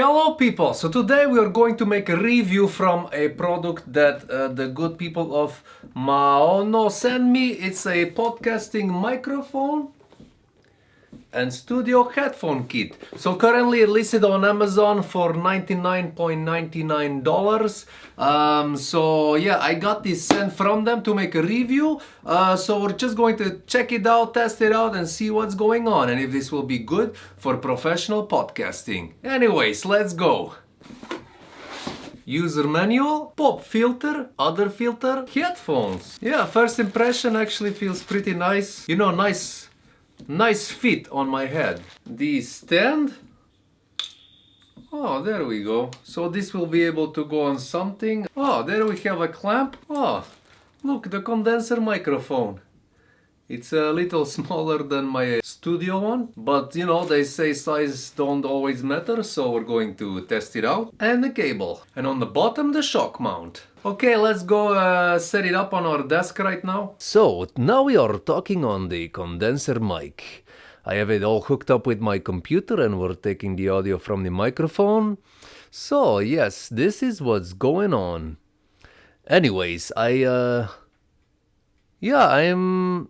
Hello people! So today we are going to make a review from a product that uh, the good people of Maono sent me. It's a podcasting microphone and studio headphone kit. So currently listed on Amazon for $99.99. Um, so yeah, I got this sent from them to make a review. Uh, so we're just going to check it out, test it out and see what's going on and if this will be good for professional podcasting. Anyways, let's go. User manual, pop filter, other filter, headphones. Yeah, first impression actually feels pretty nice. You know, nice nice fit on my head. The stand. Oh, there we go. So this will be able to go on something. Oh, there we have a clamp. Oh, look, the condenser microphone. It's a little smaller than my studio one, but you know, they say size don't always matter, so we're going to test it out. And the cable. And on the bottom, the shock mount. Okay, let's go uh, set it up on our desk right now. So, now we are talking on the condenser mic. I have it all hooked up with my computer and we're taking the audio from the microphone. So, yes, this is what's going on. Anyways, I, uh... Yeah, I'm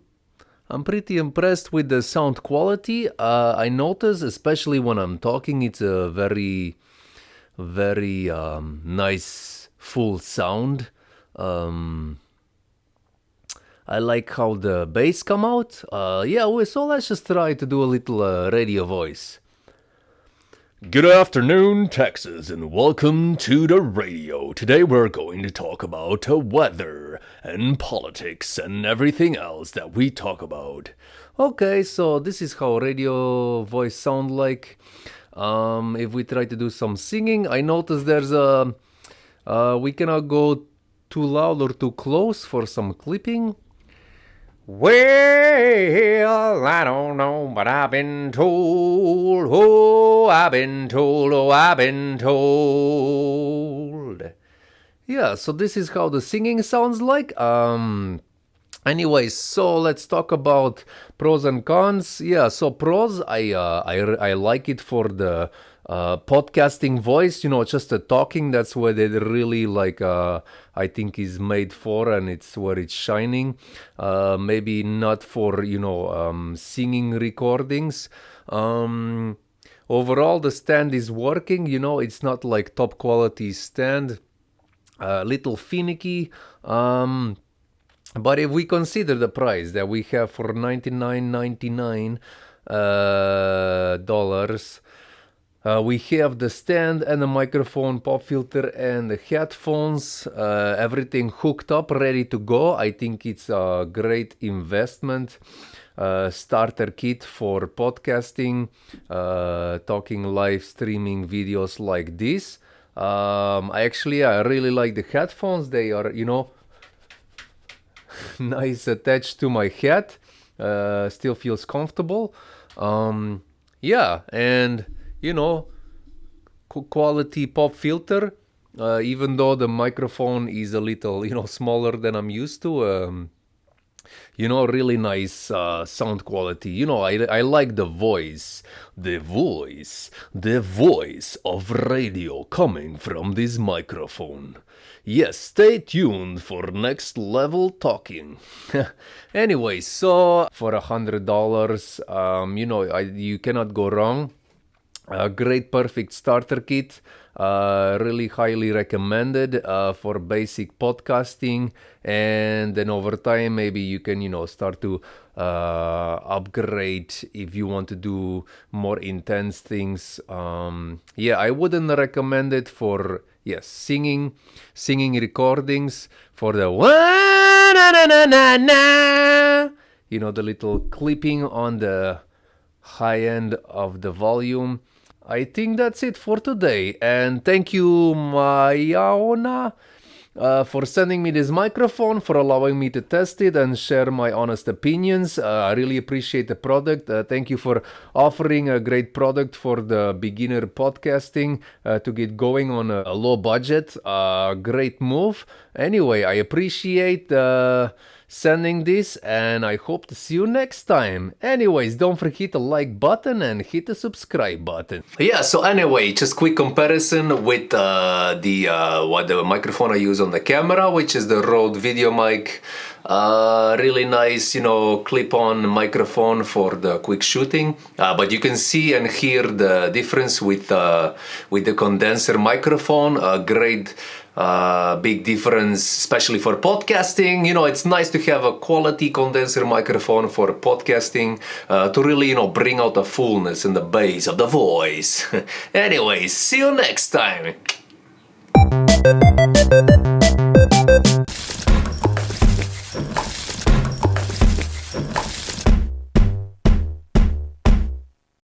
I'm pretty impressed with the sound quality. Uh, I notice, especially when I'm talking, it's a very, very um, nice full sound. Um, I like how the bass come out. Uh, yeah, so let's just try to do a little uh, radio voice. Good afternoon, Texas, and welcome to the radio. Today we're going to talk about weather and politics and everything else that we talk about. Okay, so this is how radio voice sound like. Um, if we try to do some singing, I notice there's a uh, we cannot go too loud or too close for some clipping. Well, I don't know, but I've been told. Oh, I've been told. Oh, I've been told. Yeah, so this is how the singing sounds like. Um, anyways, so let's talk about pros and cons. Yeah, so pros, I uh, I I like it for the uh, podcasting voice, you know, just the talking. That's where they really like. Uh, I think is made for, and it's where it's shining. Uh, maybe not for you know um, singing recordings. Um, overall, the stand is working. You know, it's not like top quality stand. A little finicky. Um, but if we consider the price that we have for ninety nine ninety nine uh, dollars uh, we have the stand and the microphone, pop filter and the headphones, uh, everything hooked up, ready to go. I think it's a great investment. Uh, starter kit for podcasting, uh, talking live streaming videos like this. Um, I actually I really like the headphones. They are you know nice attached to my head. Uh, still feels comfortable. Um, yeah, and you know, quality pop filter. Uh, even though the microphone is a little, you know, smaller than I'm used to, um, you know, really nice uh, sound quality. You know, I, I like the voice, the voice, the voice of radio coming from this microphone. Yes, stay tuned for next level talking. anyway, so for a hundred dollars, um, you know, I, you cannot go wrong a great perfect starter kit uh, really highly recommended uh, for basic podcasting. And then over time maybe you can you know start to uh, upgrade if you want to do more intense things. Um, yeah i wouldn't recommend it for yes singing singing recordings for the you know the little clipping on the high end of the volume I think that's it for today. And thank you, Maono, uh, for sending me this microphone, for allowing me to test it and share my honest opinions. Uh, I really appreciate the product. Uh, thank you for offering a great product for the beginner podcasting uh, to get going on a, a low budget. Uh, great move. Anyway, I appreciate. Uh, sending this and I hope to see you next time. Anyways, don't forget the like button and hit the subscribe button. Yeah, so anyway, just quick comparison with uh, the uh, what the microphone I use on the camera, which is the Rode VideoMic. Uh, really nice, you know, clip-on microphone for the quick shooting. Uh, but you can see and hear the difference with uh, with the condenser microphone. A great uh, big difference, especially for podcasting. You know, it's nice to have a quality condenser microphone for podcasting uh, to really, you know, bring out the fullness and the bass of the voice. Anyways, see you next time.